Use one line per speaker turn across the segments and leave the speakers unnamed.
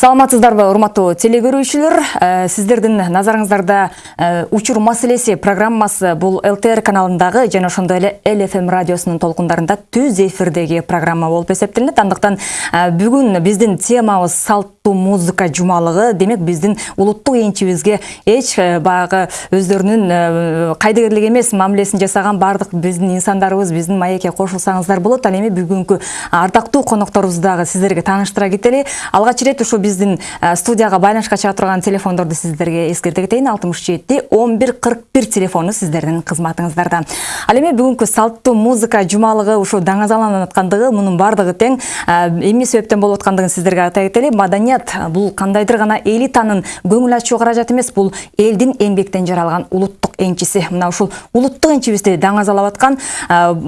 саламатсыздарбы урматтуу теле көрүүчүлөр Э, сиздердин назарыңыздарда э, учур маселеси программасы бул лтр каналындагы жана ошондой эле лфм радиосунун толкундарында түз эфирдеги программа болуп эсептелинет. Андыктан э, бүгүн биздин темабыз салттуу музыка жумалыгы демек биздин улуттук энчибизге эч баягы өздөрүнүн кайдыгерлик эмес мамилесин жасаган баардык биздин инсандарыбыз биздин маекке кошулсаңыздар болот. Ал эми бүгүнкү ардактуу конокторубузду дагы сиздерге тааныштыра кетели. Алгач ирет ушул биздин студияга байланышка чыга турган телефондорду сиздерге эскерте кетейин алтымыш жети он бир кырк бир телефону сиздердин кызматыңыздарда ал эми бүгүнкү салттуу музыка жумалыгы ушу даңазаланып аткандыгы мунун баардыгы тең эмне себептен болуп аткандыгын сиздерге айта кетели маданият бул кандайдыр гана элитанын көңүл ачуу каражаты эмес бул элдин эмгектен жаралган улуттук энчиси мына ушул улуттук энчибизди даңазалап аткан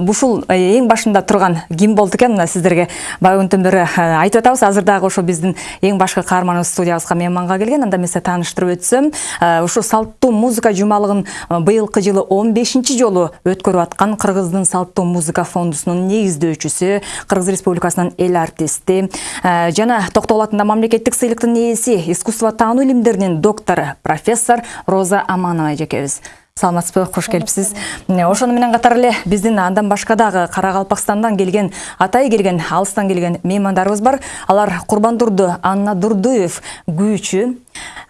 ушул эң башында турган ким болду экен мына сиздерге баягынтөн бери айтып атабыз азыр дагы ошо биздин эң башкы каарманыбыз студиябызга мейманга келген. Анда эмесе тааныштырып өтсөм ушу салттуу музыка жумалыгын быйылкы жылы он бешинчи жолу өткөрүп аткан кыргыздын салттуу музыка фондусунун негиздөөчүсү кыргыз республикасынын эл артисти жана токтогул атындагы мамлекеттик сыйлыктын ээси искусство таануу илимдеринин доктору профессор роза аманова эжекебиз саламатсызбы кош келипсиз ошону менен катар эле биздин андан башка дагы кара калпакстандан келген атайы келген алыстан келген меймандарыбыз бар. Алар курбандурду анна дурдуев күүчү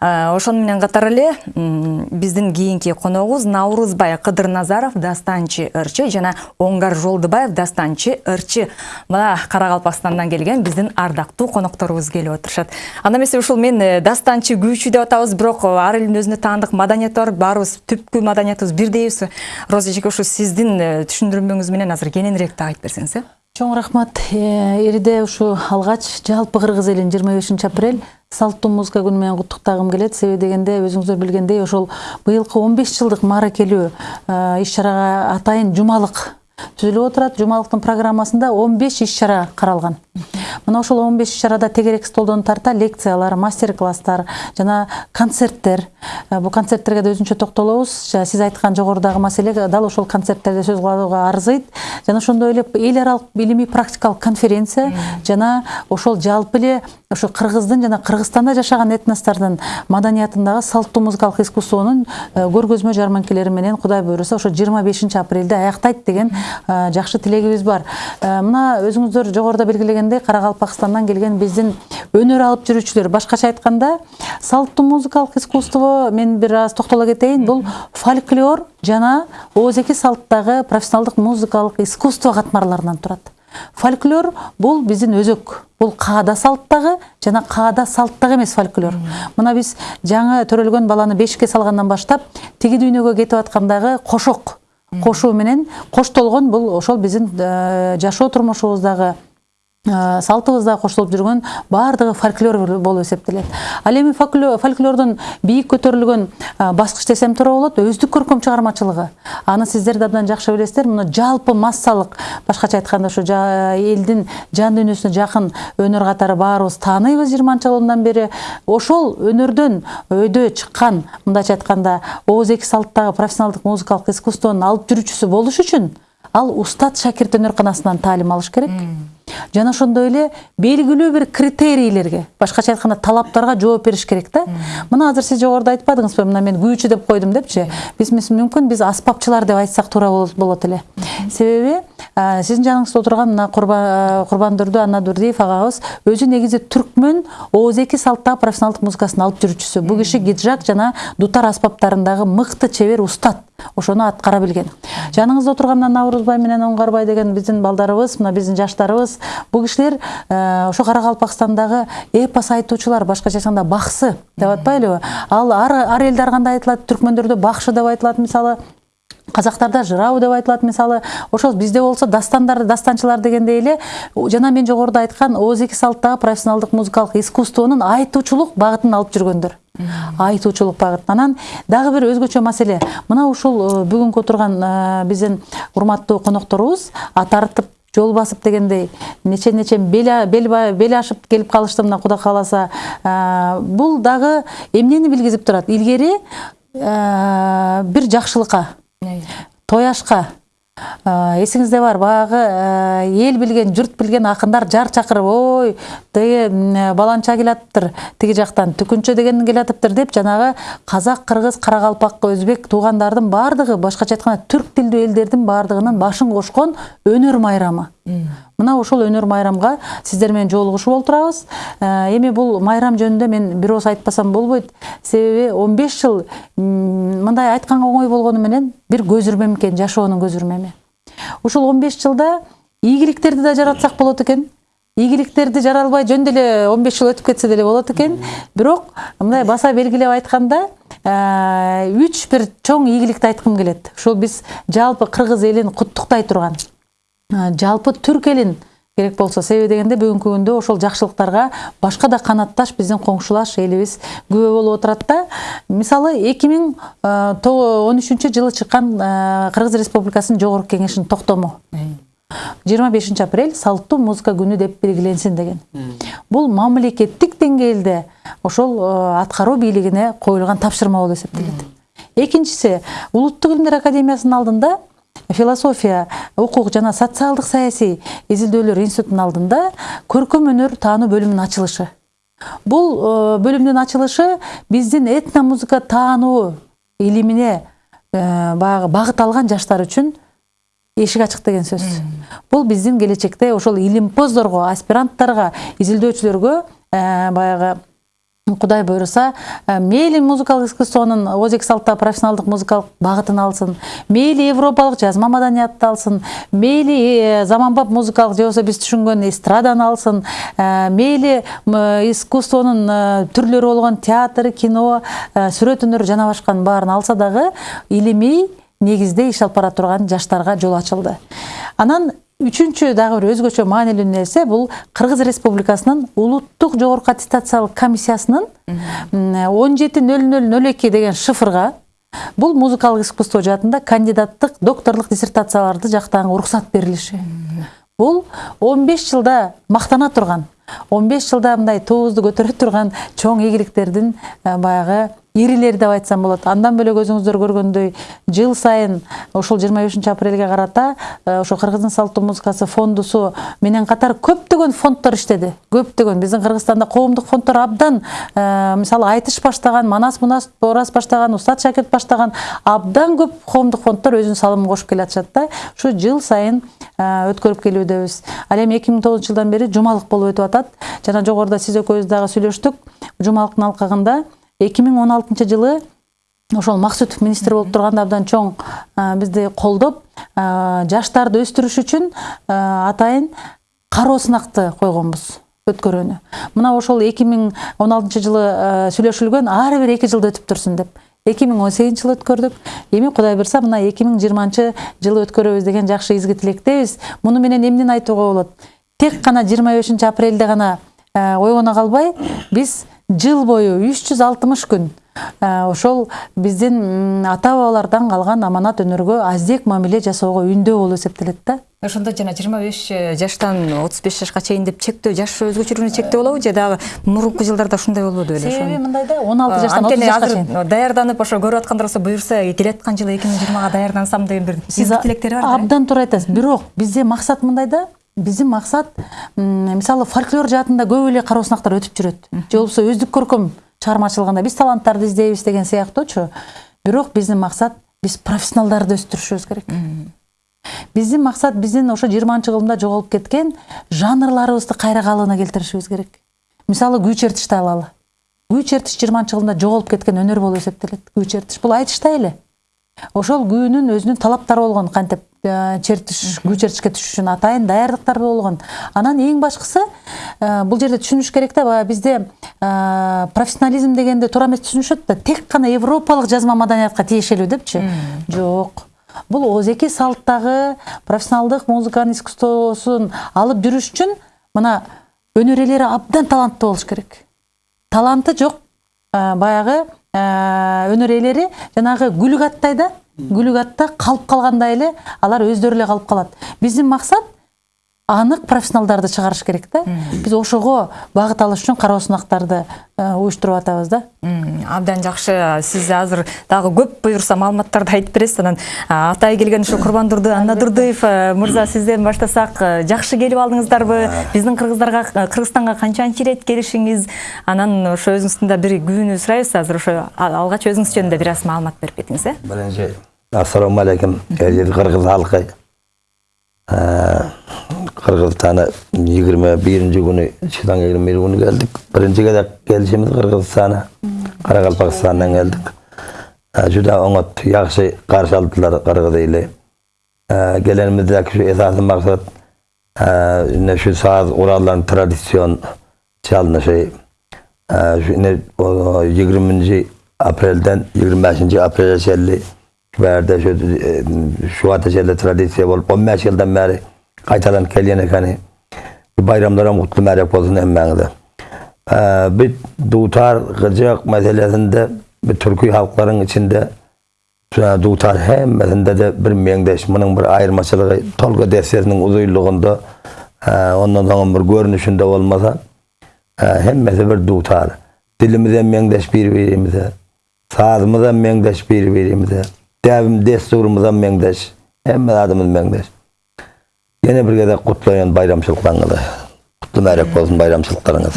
ошону менен катар эле биздин кийинки коногубуз наурузбай кыдырназаров дастанчы ырчы жана оңгар жолдубаев дастанчы ырчы. Мына кара калпакстандан келген биздин ардактуу конокторубуз келип отурушат. Анда эмесе ушул мен э, дастанчы күүчү деп атабыз бирок ар элдин өзүнө таандык маданияты бар баарыбыз түпкү маданиятыбыз бирдейбиз роза эжеке ушу сиздин э, түшүндүрмөңүз менен азыр кененирээк так айтып берсеңиз э?
Чоң рахмат. Эриде ушу алгач жалпы кыргыз элин жыйырма бешинчи апрель салттуу музыка күнү менен куттуктагым келет себеби дегенде өзүңүздөр билгендей ошол быйылкы он беш жылдык мааракелүү иш чарага атайын жумалык түзүлүп отурат. Жумалыктын программасында он беш иш чара каралган. Мына ошол он беш иш чарада тегерек столдон тарта лекциялар мастер класстар жана концерттер. Бул концерттерге да өзүнчө токтолобуз. Сиз айткан жогорудагы маселе дал ошол концерттерде сөз кылууга арзыйт. Жана ошондой эле эл аралык илимий практикалык конференция жана ошол жалпы эле ошо кыргыздын жана кыргызстанда жашаган этностордун маданиятындагы салттуу музыкалык искусствонун көргөзмө жарманкелери менен кудай буюрса ошо жыйырма бешинчи апрелде аяктайт деген жакшы тилегибиз бар. Мына өзүңүздөр жогоруда белгилегендей кара калпакстандан келген биздин өнөр алып жүрүүчүлөр. Башкача айтканда салттуу музыкалык искусство мен бир аз токтоло кетейин. Бул фольклор жана ооз эки салттагы профессионалдык музыкалык искусство катмарларынан турат. Фольклор бул биздин өзөк бул каада салттагы жана каада салттагы эмес фольклор. Мына биз жаңы төрөлгөн баланы бешикке салгандан баштап тиги дүйнөгө кетип аткандагы кошок кошуу менен коштолгон бул ошол биздин жашоо турмушубуздагы салтыбызда коштолуп жүргөн баардыгы фольклор болуп эсептелет. Ал эми фольклордун бийик көтөрүлгөн баскыч десем туура болот өздүк көркөм чыгармачылыгы. Аны сиздер да абдан жакшы билесиздер. Мына жалпы массалык башкача айтканда ушу элдин жан дүйнөсүнө жакын өнөр катары баарыбыз тааныйбыз жыйырманчы жылдан бери. Ошол өнөрдөн өйдө чыккан мындайча айтканда ооз эки салттагы профессионалдык музыкалык искусствонун алып жүрүүчүсү болуш үчүн ал устат шакирт өнөрканасынан таалим алыш керек жана ошондой эле белгилүү бир критерийлерге башкача айтканда талаптарга жооп бериш керек да. Мына азыр сиз жогоруда айтпадыңызбы мына мен күүчү деп койдум депчи. Биз мүмкүн биз аспапчылар деп айтсак туура болот эле. Себеби сиздин жаныңызда отурган мына курбандурду анна дурдиев агабыз өзү негизи түркмөн ооз эки салттагы профессионалдык музыкасынын алып жүрүүчүсү. Бул киши гиджак жана дутар аспаптарындагы мыкты чебер устат. Ошону аткара билген. Жаныңызда отурган мына наурузбай менен оңгарбай деген биздин балдарыбыз мына биздин жаштарыбыз бул кишилер ошо кара калпакстандагы эпос айтуучулар башкача айтканда баксы деп атпайлыбы ал ар элде ар кандай айтылат түркмөндөрдө бакшы деп айтылат мисалы казактарда жырау деп айтылат мисалы ошол бизде болсо дастандар дастанчылар дегендей эле жана мен жогоруда айткан ооз эки салттагы профессионалдык музыкалык искусствонун айтуучулук багытын алып жүргөндөр. Айтуучулук багыт анан дагы бир өзгөчө маселе. Мына ушул бүгүнкү отурган биздин урматтуу конокторубуз ат арытып жол басып дегендей нече нече бел ашып келип калышты мына кудай кааласа бул дагы эмнени билгизип турат илгери бир жакшылыкка той ашка эсиңизде бар баягы эл билген журт билген акындар жар чакырып ой тиги баланча келатыптыр тиги жактан түкүнчө деген келатыптыр деп жанагы казак кыргыз каракалпак өзбек туугандардын баардыгы башкача айтканда түрк тилдүү элдердин баардыгынын башын кошкон өнөр майрамы. Мына ошол өнөр майрамга сиздер менен жолугушуп олтурабыз эми бул майрам жөнүндө мен бир ооз айтпасам болбойт. Себеби он беш жыл мындай айтканга оңой болгону менен бир көзүрмем экен жашоонун көзүрмеми ушул он беш жылда ийгиликтерди да жаратсак болот экен. Ийгиликтерди жара албай жөн деле он беш жыл өтүп кетсе деле болот экен. Бирок мындай баса белгилеп айтканда үч бир чоң ийгиликти айткым келет. Ушул биз жалпы кыргыз элин куттуктай турган. Жалпы түрк элин керек болсо себеби дегенде бүгүнкү күндө ошол жакшылыктарга башка да канатташ биздин коңшулаш элибиз күбө болуп отурат да. Мисалы эки миң он үчүнчү жылы чыккан кыргыз республикасынын жогорку кеңешинин токтому. Жыйырма бешинчи апрель салттуу музыка күнү деп белгиленсин деген. Бул мамлекеттик деңгээлде ошол аткаруу бийлигине коюлган тапшырма болуп эсептелет. Экинчиси улуттук илимдер академиясынын алдында философия укук жана социалдык саясий изилдөөлөр институтунун алдында көркөм өнөр таануу бөлүмүнүн ачылышы. Бул э, бөлүмдүн ачылышы биздин этно музыка таануу илимине э, баягы багыт алган жаштар үчүн эшик ачык деген сөз. Бул биздин келечекте ошол илимпоздорго аспиранттарга изилдөөчүлөргө э, баягы кудай буюрса э, мейли музыкалык искусствонун озеки салтта профессионалдык музыкалык багытын алсын мейли европалык жазма маданиятты алсын мейли э, заманбап музыкалык же болбосо биз түшүнгөн эстраданы алсын мейли искусствонун түрлөрү болгон театр кино сүрөт өнөр жана башканын баарын алса дагы илимий негизде иш алып бара турган жаштарга жол ачылды. Анан үчүнчү дагы бир өзгөчө маанилүү нерсе бул кыргыз республикасынын улуттук жогорку аттестациялык комиссиясынын он жети нөл нөл нөл эки деген шифрга бул музыкалык искусство жаатында кандидаттык докторлук диссертацияларды жактаганга уруксат берилиши бул он беш жылда мактана турган он беш жылда мындай туубузду көтөрө турган чоң ийгиликтердин баягы ирилери деп айтсам болот. Андан бөлөк өзүңүздөр көргөндөй жыл сайын ушул жыйырма бешинчи апрелге карата э, ошо кыргыздын салттуу музыкасы фондусу менен катар көптөгөн фонддор иштеди. Көптөгөн. Биздин кыргызстанда коомдук фонддор абдан э, мисалы айтыш баштаган манас мунас ораз баштаган устат шакирт баштаган абдан көп коомдук фонддор өзүнүн салымын кошуп келатышат да. Ушу жыл сайын э, өткөрүп келүүдөбүз ал эми эки миң тогузунчу жылдан бери жумалык болуп өтүп атат. Жана жогоруда сиз экөөбүз дагы сүйлөштүк. Жумалыктын алкагында эки миң он алтынчы жылы ошол максутов министр болуп турганда абдан чоң бизди колдоп жаштарды өстүрүш үчүн атайын кароо сынакты койгонбуз өткөрүүнү. Мына ошол эки миң он алтынчы жылы сүйлөшүлгөн ар бир эки жылда өтүп турсун деп. Эки миң он сегизинчи жылы өткөрдүк. Эми кудай буюрса мына эки миң жыйырманчы жылы өткөрөбүз деген жакшы изги тилектебиз. Муну менен эмнени айтууга болот? Тек гана жыйырма бешинчи апрелде гана ойгоно калбай биз жыл бою үч жүз алтымыш күн. Ошол биздин ата бабалардан калган аманат өнөргө аздек мамиле жасоого үндөө болуп эсептелет да.
Ошондо жана жыйырма беш жаштан отуз беш жашка чейин деп чектөө жаш өзгөчөлүгүнө чектөө болобу же дагы мурунку жылдарда ушундай болбоду беле
себеби мындай да он алты жаштан отуз жашка чейин
азыр даярданып ошо көрүп аткандар болсо буюрса келаткан жылы эки миң жыйырмага даярдансам деген бир тилектери бар
абдан туура айтасыз. Бирок бизде максат мындай да биздин максат мисалы фольклор жаатында көп эле кароо сынактар өтүп жүрөт же болбосо өздүк көркөм чыгармачылыгында биз таланттарды издейбиз деген сыяктуучу бирок биздин максат биз профессионалдарды өстүрүшүбүз керек. Биздин максат биздин ошо жыйырманчы кылымда жоголуп кеткен жанрларыбызды кайра калыбына келтиришибиз керек. Мисалы күү чертишти алалы күү чертиш жыйырманчы кылымда жоголуп кеткен өнөр болуп эсептелет күү чертиш бул айтыштай эле ошол күүнүн өзүнүн талаптары болгон кантип чертиш күү чертишке түшүш үчүн атайын даярдыктар болгон. Анан эң башкысы бул жерде түшүнүш керек да баягы бизде профессионализм дегенде туура эмес түшүнүшөт да тек гана европалык жазма маданиятка тиешелүү депчи? Жок. Бул озеки салттагы профессионалдык музыканын искусствосун алып жүрүш үчүн мына өнөр ээлери абдан таланттуу болуш керек. Таланты жок. Баягы өнөр ээлери жанагы гүлүк аттай да гүлүк атта калып калгандай эле алар өздөрү эле калып калат биздин максат анык профессионалдарды чыгарыш керек да биз ошого багыт алыш үчүн кароо сынактарды уюштуруп атабыз да.
Абдан жакшы сиз азыр дагы көп буюрса маалыматтарды айтып бересиз анан атай келген ушу курбандурду анна дурдуев мырза сизден баштасак жакшы келип алдыңыздарбы биздин кыргыздарга кыргызстанга канчанчы ирет келишиңиз анан ошо өзүңүздүн да бир күбүнү сурайбыз азыр ошо алгач өзүңүз жөнүндө бир аз маалымат берип кетиңиз э
Birinci, Assalamu alaikum. Elleri Kırgız Kırgızistan'a 21. günü, şuradan 21 günü geldik. Birinci kez gelişimiz Kırgızistan'a. Karakalpakistan'dan geldik. Ee, Juda karşı aldılar Kırgız ile. Ee, gelenimizdeki şu esaslı maksat ee, ne şu saz uralların tradisyon çalınışı. Şu ne o 20. aprelden 25. aprele şelli verdi şu e, şu ateşelde tradisiya bolup 15 yıldan beri kaytadan kelyen ekani bayramlara mutlu merek olsun emmenize. Ee, bir dutar gıcık meselesinde bir Türkiye halkların içinde dutar hemmesinde de bir mengdeş, bunun bir ayırmaçılığı Tolga defterinin uzuyluğunda e, ondan sonra bir görünüşünde olmasa e, devim desturumuza mengdeş, hemme adımız mengdeş. Yine bir kere kutlayan bayramçılıklarınızı. Kutlu merek olsun bayramçılıklarınız.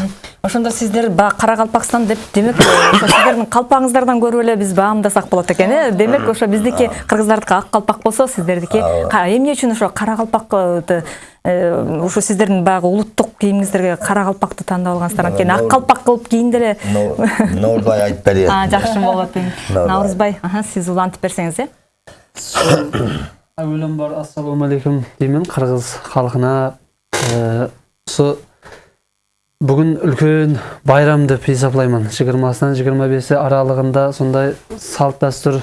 ошондо сиздер баягы кара калпакстан деп демек ошо сиздердин калпагыңыздардан көрүп эле биз баамдасак болот экен э? Демек ошо биздики кыргыздардыкы ак калпак болсо сиздердики эмне үчүн ошо кара калпакты ошо сиздердин баягы улуттук кийимиңиздерге кара калпакты тандап алгансыздар анткени ак калпак кылып кийинде эле
Нурбай айтып берейин.
жакшы болот
Наурызбай.
наурызбай сиз улантып берсеңиз э?
Әуелен бар ассалаумағалейкум деймін қырғыз халқына Ә, осы бүгін үлкен байрам деп есептаймын жиырмасынан жиырма бесі аралығында сондай салт дәстүр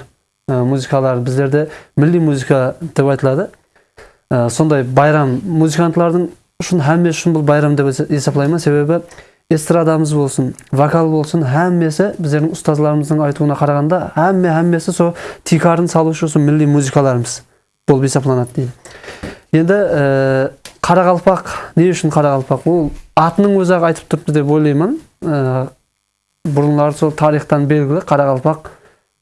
ә, музыкалар біздерде милли музыка деп айтылады. Ә, сондай байрам музыкантлардың үшін һәммесі үшін бұл байрам деп есептаймын себебі эстрадамыз болсын вокал болсын һәммесі біздердің ұстазларымыздың айтуына қарағанда һәмме һәммесі сол тикарын салушы осы милли музыкаларымыз болып есептелінеді дейді. Енді ә, қарақалпақ не үшін қарақалпақ? Ол атының өзі ақ айтып тұрыпты деп ойлаймын. Ә, бұрынлары сол тарихтан белгілі қарақалпақ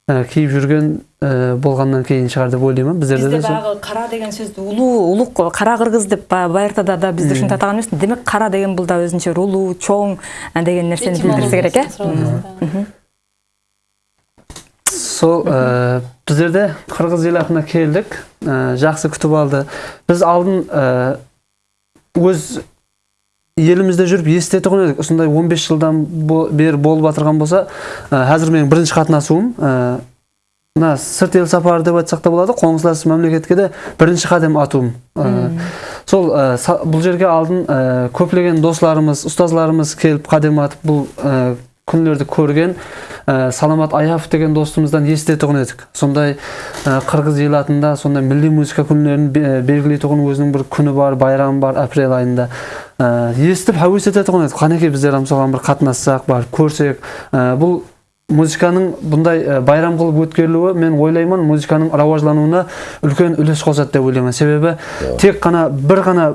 ә, киіп жүрген ә, болғаннан кейін шығар деп ойлаймын. Біздерде
бизде
де сол
баягы кара деген сөздү улуу улук кара кыргыз деп баягы байыртада да бизде ушинтип атаган эмес демек кара деген бул да өзүнчө бір улуу чоң деген нерсени билдирсе керек э
сол ә, біздерде қырғыз ел атына келдік. Ә, жақсы күтіп алды. Біз алдын ә, өз елімізде жүріп естетұғын едік. Осындай 15 жылдан бері болып жатырған болса ә, қазір менің бірінші қатынасуым ә, мына сырт ел сапары деп айтсақ та болады қоңыслас мемлекетке де бірінші қадам атуым. Ә, сол ә, са- бұл жерге алдын ә, көптеген достарымыз ұстазларымыз келіп қадам атып бұл күндерді көрген ә, саламат аяпов деген достымыздан естетұғын едік. Сондай ә, қырғыз ел атында сондай милли музыка күндерін бе- белгілейтұғын өзінің бір күні бар байрамы бар апрель айында ә, естіп әуес ететұғын едік. Қанекей біздер соған бір қатынассақ барып көрсек ә, бұл музыканың бұндай байрам қылып өткерілуі мен ойлаймын музыканың рауажлануына үлкен үлес қосады деп ойлаймын. Себебі тек қана бір ғана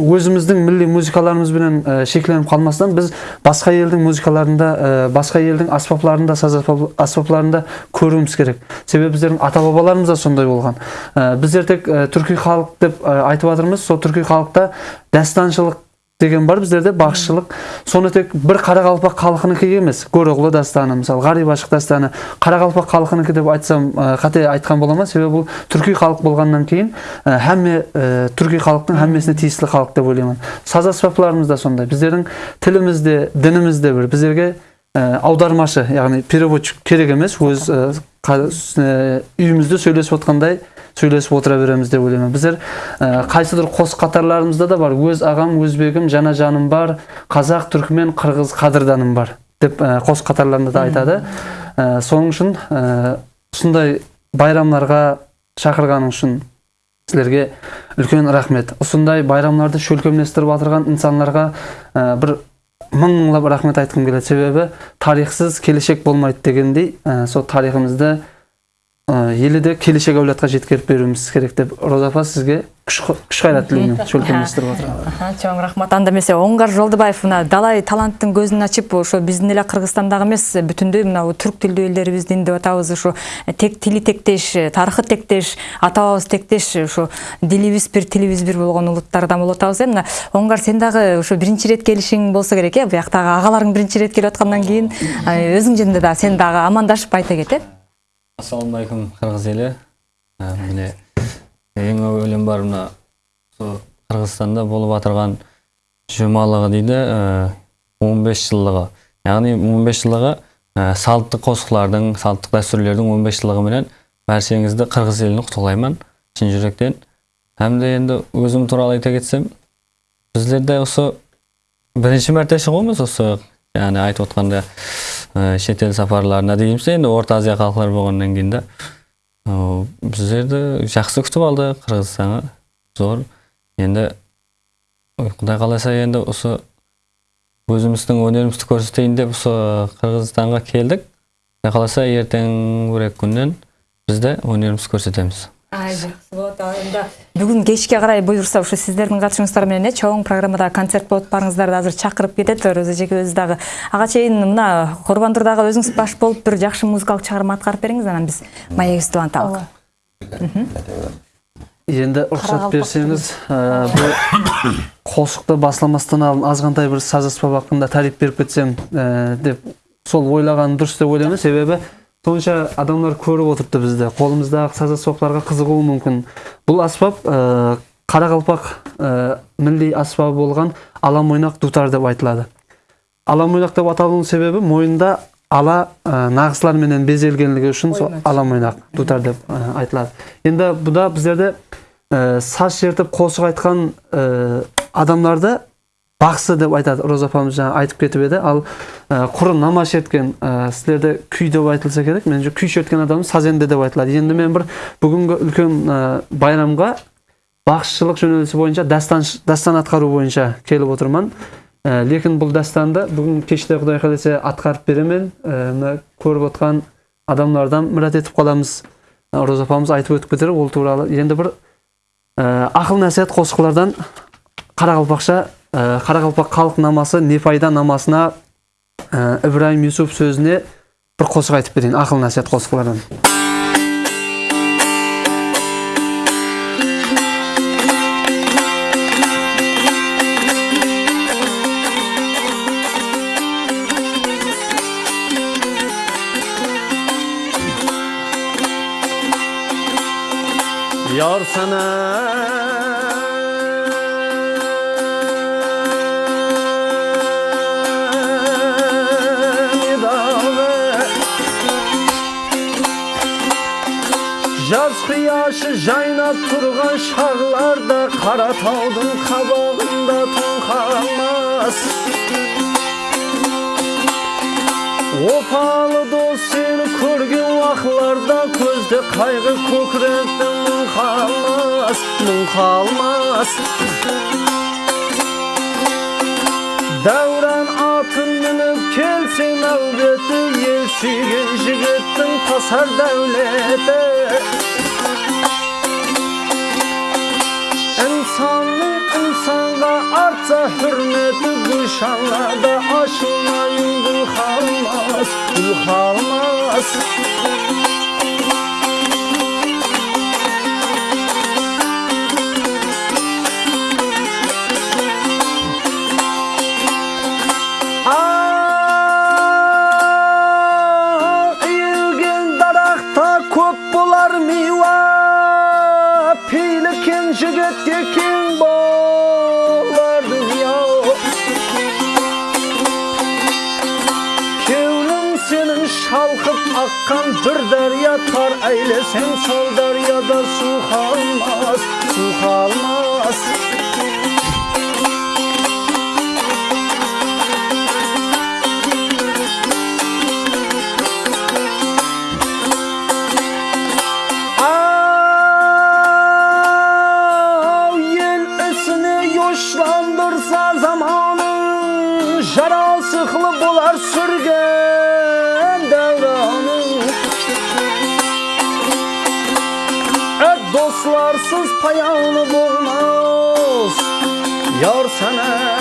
өзіміздің милли музыкаларымызбенен ә, шекленіп қалмастан біз басқа елдің музыкаларында ә, басқа елдің аспаптарында саз аспап- аспаптарында көруіміз керек. Себебі біздердің ата бабаларымыз да сондай болған. Ә, біздер тек ә, түркі халық деп айтып жатырмыз. Сол түркі халықта дәстаншылық деген бар біздерде бақшылық соны тек бір қарақалпақ халқынікі емес. Көроғлы дастаны мысалы ғариб ашық дастаны қарақалпақ халқынікі деп айтсам қате айтқан бола ма? Себебі бұл түркі халық болғаннан кейін ә, һәмме ә, түркі халықтың һәммесіне тиесілі халық деп ойлаймын. Саз аспаптарымыз да сондай. Біздердің тіліміз де дініміз де бір біздерге ә, аудармашы яғни переводчик керек емес. Өз ә, үйімізде сөйлесіп отқандай сөйлесіп отыра береміз деп ойлаймын. Біздер ә, қайсыдыр қос қатарларымызда да бар. Өз ағам өзбегім жана жаным бар қазақ түркімен қырғыз қадырданым бар деп ә, қос қатарларында да айтады. Ә, соның үшін ә, осындай байрамларға шақырғаның үшін сіздерге үлкен рахмет. Осындай байрамларды шөлкемлестіріп жатырған инсандарға ә, бір мың мыңлап рахмет айтқым келеді. Себебі тарихсыз келешек болмайды дегендей ә, сол тарихымызды елді келешек әулетқа жеткеріп беруіміз керек деп роза апа сізге күш қайрат тілеймін отырып
Аха, чоң рахмат. Анда эмесе оңгар жолдубаев мына далай таланттын көзүн ачып ошо биздин эле кыргызстандагы эмес бүтүндөй мына түрк тилдүү элдерибиздин деп атабыз ушу тек тили тектеш тарыхы тектеш ата бабабыз тектеш ушу дилибиз бир тилибиз бир болгон улуттардан болуп атабыз э? Мына оңгар сен дагы ушу биринчи ирет келишиң болсо керек э? Бияктагы агаларың биринчи ирет келип аткандан кийин э, өзүң жөнүндө дагы сен дагы амандашып айта кет э?
Ассалаумағалейкум қырғыз елі. Ә, міне ең әуелен бар мына осы қырғызстанда болып жатырған жұмалығы дейді ә, 15 жылдығы. Яғни 15 жылдығы ә, салттық қосқылардың салттық дәстүрлердің 15 жылдығы менен баршаңызды қырғыз елін құттықтаймын шын жүректен. Һәм де енді өзім туралы айта кетсем біздерде осы бірінші мәрте шығуымыз осы яғни айтып отқанда шетел сапарларына дейміз енді орта азия халқылары болғаннан кейін да біздерді жақсы күтіп алды қырғызстанға зор енді құдай қаласа енді осы өзіміздің өнерімізді көрсетейін деп осы қырғызстанға келдік құдай қаласа ертең бір екі күннен біз де өнерімізді көрсетеміз
ай болот бүгүн кечке карай буюрса ушу сиздердин катышуңуздар менен э чоң программада концерт болот барыңыздарды азыр чакырып кетет роза эжекебиз дагы ага чейин мына курбандур дагы өзүңүз баш болуп бир жакшы музыкалык чыгарма аткарып бериңиз анан биз маегибизди уланталык
енді рұқсат берсеңіз бұл қосықты басламастан алдын азғантай бір саз аспап хақында тариф беріп кетсем ә, деп сол ойлағаным дұрыс деп ойлаймын. Себебі сонша адамдар көріп отырыпты бізді. Қолымыздағы саз аспаптарға қызығуы мүмкін. Бұл аспап ә, қарақалпақ ә, милли аспабы болған ала мойнақ дутар деп айтылады. Ала мойнақ деп аталуының себебі мойнында ала ә, нағызлар менен безелгенлігі үшін сол ала мойнақ дутар деп ә, айтылады. Енді бұда біздерде ә, саз шертіп қосық айтқан ә, адамдарды бақсы деп айтады роза апамыз жаңа айтып кетіп еді. Ал ә, құры нама шерткен ә, сіздерде күй деп айтылса керек. Меніңше күй шерткен адам сазенде деп айтылады. Енді мен бір бүгінгі үлкен ә, байрамға бақсышылық жөнелісі бойынша дастан, дастан атқару бойынша келіп отырмын. Ә, лекін бұл дастанды бүгін кеште құдай қаласа атқарып беремін. Ә, мына көріп отқан адамдардан мұрат етіп қаламыз. Ә, роза апамыз айтып өтіп кетер ол туралы. Енді бір ә, ақыл нәсиhat қосқылардан қарақалпақша ә, қарақалпақ халық намасы не пайда намасына ә, ибраим юсуп сөзіне бір қосық айтып берейін ақыл нәсиhat қосқылардан. Yar sana қияшы жайнап тұрған шағларда Қаратаудың қабағында тоңқамас опалы дос сені көрген уақытларда көзде қайғы көкіректе мұң қалмас мұң қалмас дәурен атын мініп келсең әулеті ел сүйген жігіттің тасар дәулеті İnsanlık insanda artsa hürmeti düşanlarda aşına yıl kalmaz, yıl kalmaz. Akkan bir derya tar eylesen sol deryada su kalmaz, su kalmaz sana.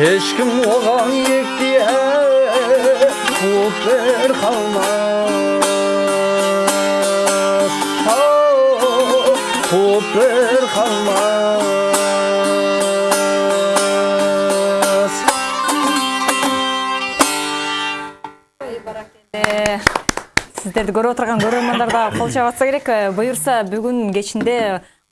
Eşkim oğam yekti her Kutlar kalmaz. Kutlar kalmaz.
Сиздерди көрүп отурган көрөрмандар да кол чабып атса керек. Э, буюрса бүгүн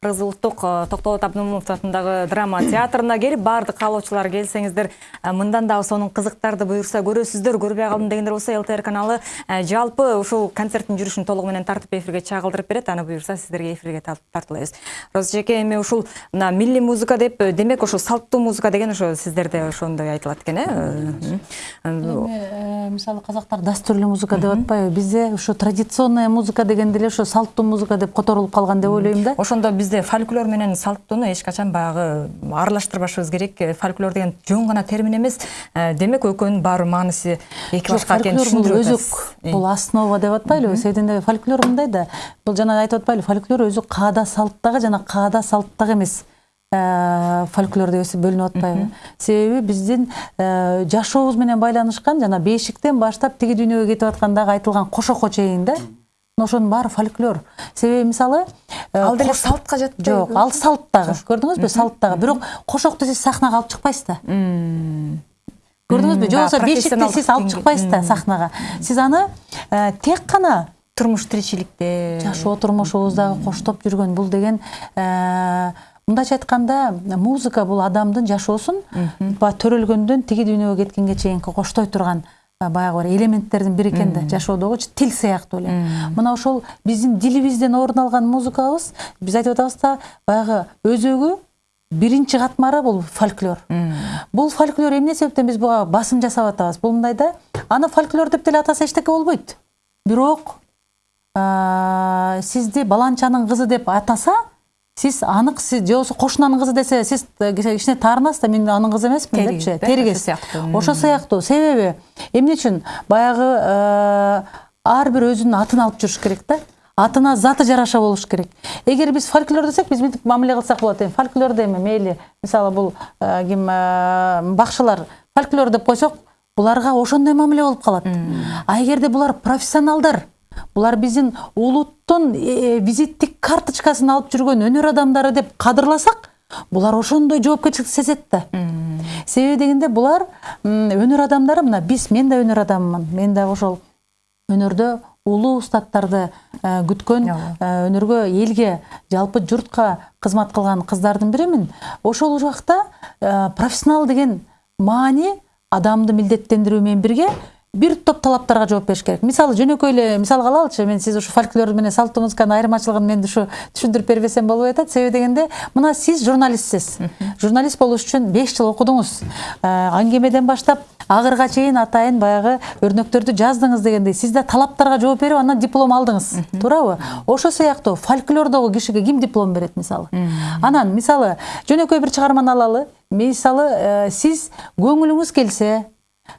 улуттук э, токтолот абдымомунов атындагы драма театрына келип баардык каалоочулар келсеңиздер э, мындан дагы сонун кызыктарды буюрса көрөсүздөр көрбөй калдым дегендер болсо лтр каналы э, жалпы ушул концерттин жүрүшүн толугу менен тартып эфирге чагылдырып берет аны буюрса сиздерге эфирге тартуулайбыз роза эжеке эми ушул мына милли музыка деп демек ошо салттуу музыка деген ошо сиздерде ошондой айтылат экен э?
Эми, мисалы казактар дастурлуу музыка деп атпайбы бизде ушу традиционная музыка дегенде эле ошо салттуу музыка деп которулуп калган деп ойлойм да.
Ошондо бизде фольклор менен салттууну эч качан баягы аралаштырбашыбыз керек. Э, фольклор деген жөн гана термин эмес Э, демек экөөнүн баары мааниси эки башка экенин түшүндүрүп атасыз.
бул основа деп атпайлыбы себебинде фольклор мындай да бул жана айтып атпайлы фольклор өзү каада салттагы жана каада салттагы эмес э, фольклор деп бөлүнүп атпайбы себеби биздин жашообуз менен байланышкан жана бешиктен баштап тиги дүйнөгө кетип аткандагы айтылган кошокко чейин да ошонун баары фольклор. Себеби мисалы э,
ал деле салтка жатпайбы
жок ал салт дагы көрдүңүзбү салт дагы бирок кошокту сиз сахнага алып чыкпайсыз да көрдүңүзбү же болбосо бешикти сиз алып чыкпайсыз да сахнага сиз аны э, тек кана
турмуш тиричиликте
жашоо турмушубуздагы коштоп жүргөн бул деген э, мындайча айтканда музыка бул адамдын жашоосун баягы төрөлгөндөн тиги дүйнөгө кеткенге чейинки коштой турган баягы бир элементтердин бири экен да жашоодогучу тил сыяктуу эле мына ошол биздин дилибизден орун алган музыкабыз биз айтып атабыз да баягы өзөгү биринчи катмары бул фольклор. Бул фольклор эмне себептен биз буга басым жасап атабыз бул мындай да аны фольклор деп деле атаса эчтеке болбойт бирок сизди баланчанын кызы деп атаса сиз анык сиз же болбосо кошунанын кызы десе сиз э, кичине таарынасыз да мен анын кызы эмесмин депчи
да,
теригиз
ошо сыяктуу.
себеби эмне үчүн баягы э, ар бир өзүнүн атын алып жүрүш керек да атына заты жараша болуш керек. Эгер биз фольклор десек биз мынтип мамиле кылсак болот эми фольклор деме мейли мисалы бул э, ким бакшылар фольклор деп койсок буларга ошондой мамиле болуп калат а эгерде булар профессионалдар булар биздин улуттун э, визиттик карточкасын алып жүргөн өнөр адамдары деп кадырласак булар ошондой жоопкерчиликти сезет да себеби дегенде булар м, өнөр адамдары мына биз мен да өнөр адаммын. Мен дагы ошол өнөрдө улуу устаттарды э, күткөн э, өнөргө элге жалпы журтка кызмат кылган кыздардын бирімін ошол убакта э, профессионал деген маани адамды милдеттендирүү менен бирге бир топ талаптарга жооп бериш керек. Мисалы жөнөкөй эле мисалга алалычы мен сиз ушу фольклор менен салттуу музыканын айырмачылыгын мен ушу түшүндүрүп бербесем болбой атат себеби дегенде мына сиз журналистсиз журналист болуш үчүн беш жыл окудуңуз Э, аңгемеден баштап агырга чейин атайын баягы өрнөктөрдү жаздыңыз дегендей сиз да талаптарга жооп берип андан диплом алдыңыз. Туурабы ошо сыяктуу фольклордогу кишиге ким диплом берет мисалы анан мисалы жөнөкөй бир чыгарманы алалы. Мисалы э, сиз көңүлүңүз келсе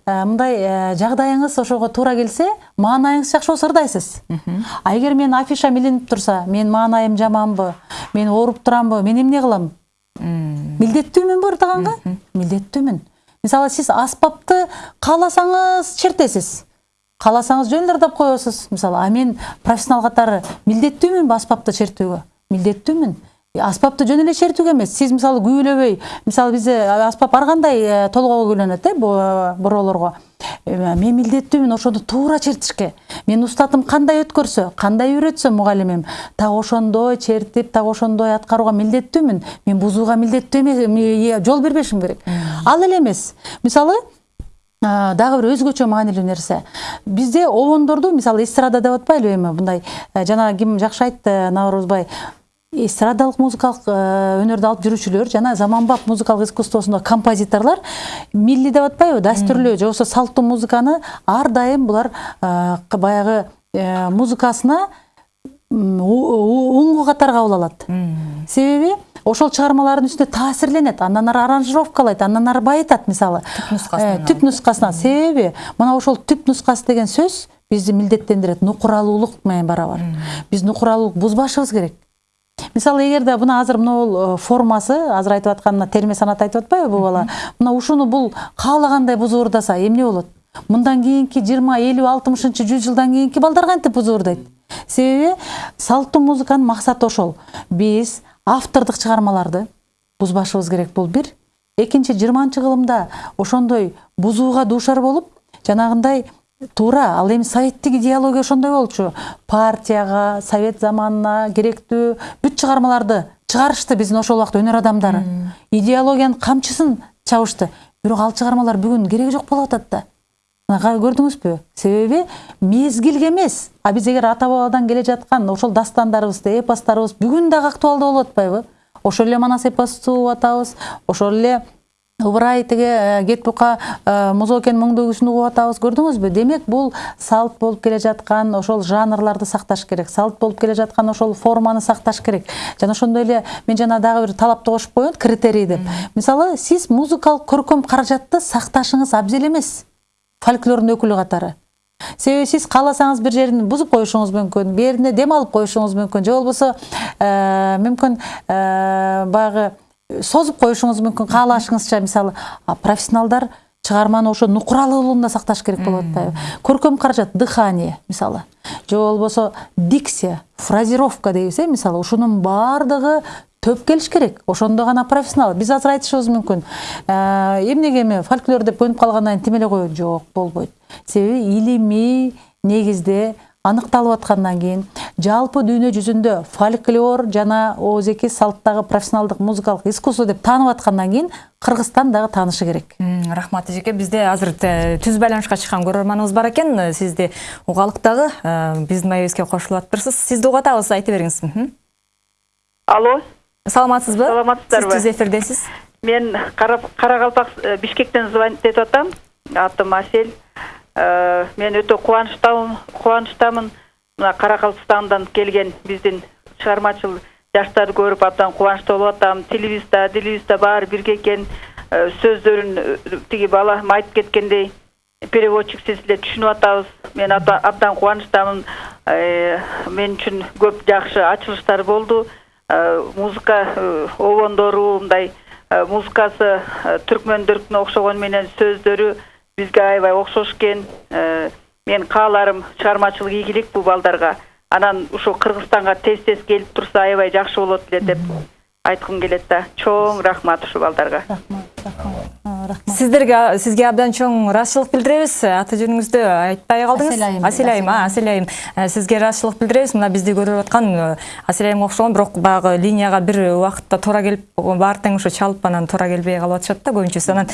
мындай э, жагдайыңыз ошого туура келсе маанайыңыз жакшы болсо ырдайсыз. А эгер менин афишам илинип турса менин маанайым жаманбы мен ооруп турамбы мен эмне кылам? Милдеттүүмүнбү ырдаганга милдеттүүмүн. Мисалы сиз аспапты кааласаңыз чертесиз. Кааласаңыз жөн эле ырдап коесуз мисалы а мен профессионал катары милдеттүүмүнбү аспапты чертүүгө? Милдеттүүмүн. Аспапты жөн эле чертүүгө эмес сиз мисалы күүлөбөй мисалы бизде аспап ар кандай э, толгоого күүлөнөт э бу- бороолорго Э, мен милдеттүүмүн ошону туура чертишке. Менин устатым кандай өткөрсө кандай үйрөтсө мугалимим так ошондой чертип так ошондой аткарууга милдеттүүмүн. Мен бузууга милдеттүү эмес ме- жол бербешим керек. Ал эле эмес. Мисалы дагы бир өзгөчө маанилүү нерсе. Бизде обондорду мисалы эстрада деп атпайлыбы эми мындай э, жана ким жакшы айтты наурузбай эстрадалык музыкалык э, өнөрдү алып жүрүүчүлөр жана заманбап музыкалык искусствосунда композиторлор милли деп атпайбы дастүрлүү же болбосо салттуу музыканы ар дайым булар э, баягы э, музыкасына уңгу катары кабыл алат себеби ошол чыгармалардын үстүнө таасирленет андан ары аранжировкалайт андан ары байытат мисалы түп нускасына себеби мына ошол түп нускасы деген сөз бизди милдеттендирет нукуралуулук менен барабар биз нукуралуулук бузбашыбыз керек. Мисалы эгерде мына азыр мына формасы азыр айтып аткан мына терме санат айтып атпайбы бул бала мына ушуну бул каалагандай бузуурдаса эмне болот мындан кийинки жыйырма элүү алтымышынчы жүз жылдан кийинки балдар кантип бузуурдайт себеби салттуу музыканын максаты ошол. Биз автордук чыгармаларды бузбашыбыз керек бул бир экинчи жыйырманчы кылымда ошондой бузууга дуушар болуп жанагындай туура ал эми советтик идеология ошондой болчу. Партияга совет заманына керектүү бүт чыгармаларды чыгарышты биздин ошол убакта өнөр адамдары. Идеологиянын камчысын чабышты. Бирок ал чыгармалар бүгүн кереги жок болуп атат да. Мына көрдүңүзбү? Себеби мезгилге эмес. А биз эгер ата бабадан келе жаткан ошол дастандарыбызды эпостарыбыз бүгүн дагы актуалдуу болуп атпайбы? Ошол эле манас эпосту угуп атабыз ошол эле ыбырай тиги кет бука музокенин моңдоо күүсүн угуп атабыз көрдүңүзбү? Демек бул салт болуп келе жаткан ошол жанрларды сакташ керек. Салт болуп келе жаткан ошол форманы сакташ керек. Жана ошондой эле мен жана дагы бир талапты кошуп коеюн критерий деп. Мисалы сиз музыкалык көркөм каражатты сакташыңыз абзел эмес. Фольклордун өкүлү катары. Себеби сиз кааласаңыз бир жерин бузуп коюшуңуз мүмкүн бээрине дем алып коюшуңуз мүмкүн. Же болбосо мүмкүн баягы созуп коюшуңуз мүмкүн каалашыңызча мисалы профессионалдар чыгарманы ошо нукуралуулугунда сакташ керек болуп атпайбы көркөм каражат дыхание мисалы же болбосо дикция фразировка дейбиз э мисалы ушунун баардыгы төп келиш керек. Ошондо гана профессионал. Биз азыр айтышыбыз мүмкүн эмнеге эми фольклор деп көнүп калгандан кийин тим эле коет жок болбойт себеби илимий негизде аныкталып аткандан кийин жалпы дүйнө жүзүндө фольклор жана оозеки салттагы профессионалдык музыкалык искусство деп таанып аткандан кийин кыргызстан дагы таанышы керек
рахмат эжеке. Бизде азыр түз байланышка чыккан көрөрманыбыз бар экен сизди угалык дагы биздин маегибизге кошулуп атыптырсыз сизди угуп атабыз айта бериңиз
алло?
Саламатсызбы
саламатсыздарбы
сиз түз эфирдесиз
мен кара калпак бишкектен звонить этип атам атым асель мен өтө кубанычтамын кубанычтамын мына каракалпакстандан келген биздин чыгармачыл жаштарды көрүп абдан кубанычтуу болуп атам. Телевизда телевизда баары бирге экен сөздөрүн тиги балам айтып кеткендей переводчик сиз эле түшүнүп атабыз мен абдан кубанычтамын мен үчүн көп жакшы ачылыштар болду музыка обондору мындай музыкасы түркмөндөркүнө окшогону менен сөздөрү бизге аябай окшош экен менин кааларым чыгармачылык ийгилик бул балдарга анан ушу кыргызстанга тез тез келип турса аябай жакшы болот эле деп айткым келет да. Чоң рахмат ушул балдарга
рахмат рахмат. Рахмат.
Сиздерге сизге абдан чоң ыраазычылык билдиребиз аты жөнүңүздү айтпай калдыңыз
Асель айым.
асель айым айым сизге ыраазычылык билдиребиз мына бизди көрүп аткан асель айымга окшогон бирок баягы линияга бир убакытта туура келип баары тең ошо чалып анан туура келбей калып атышат да көбүнчөсү анан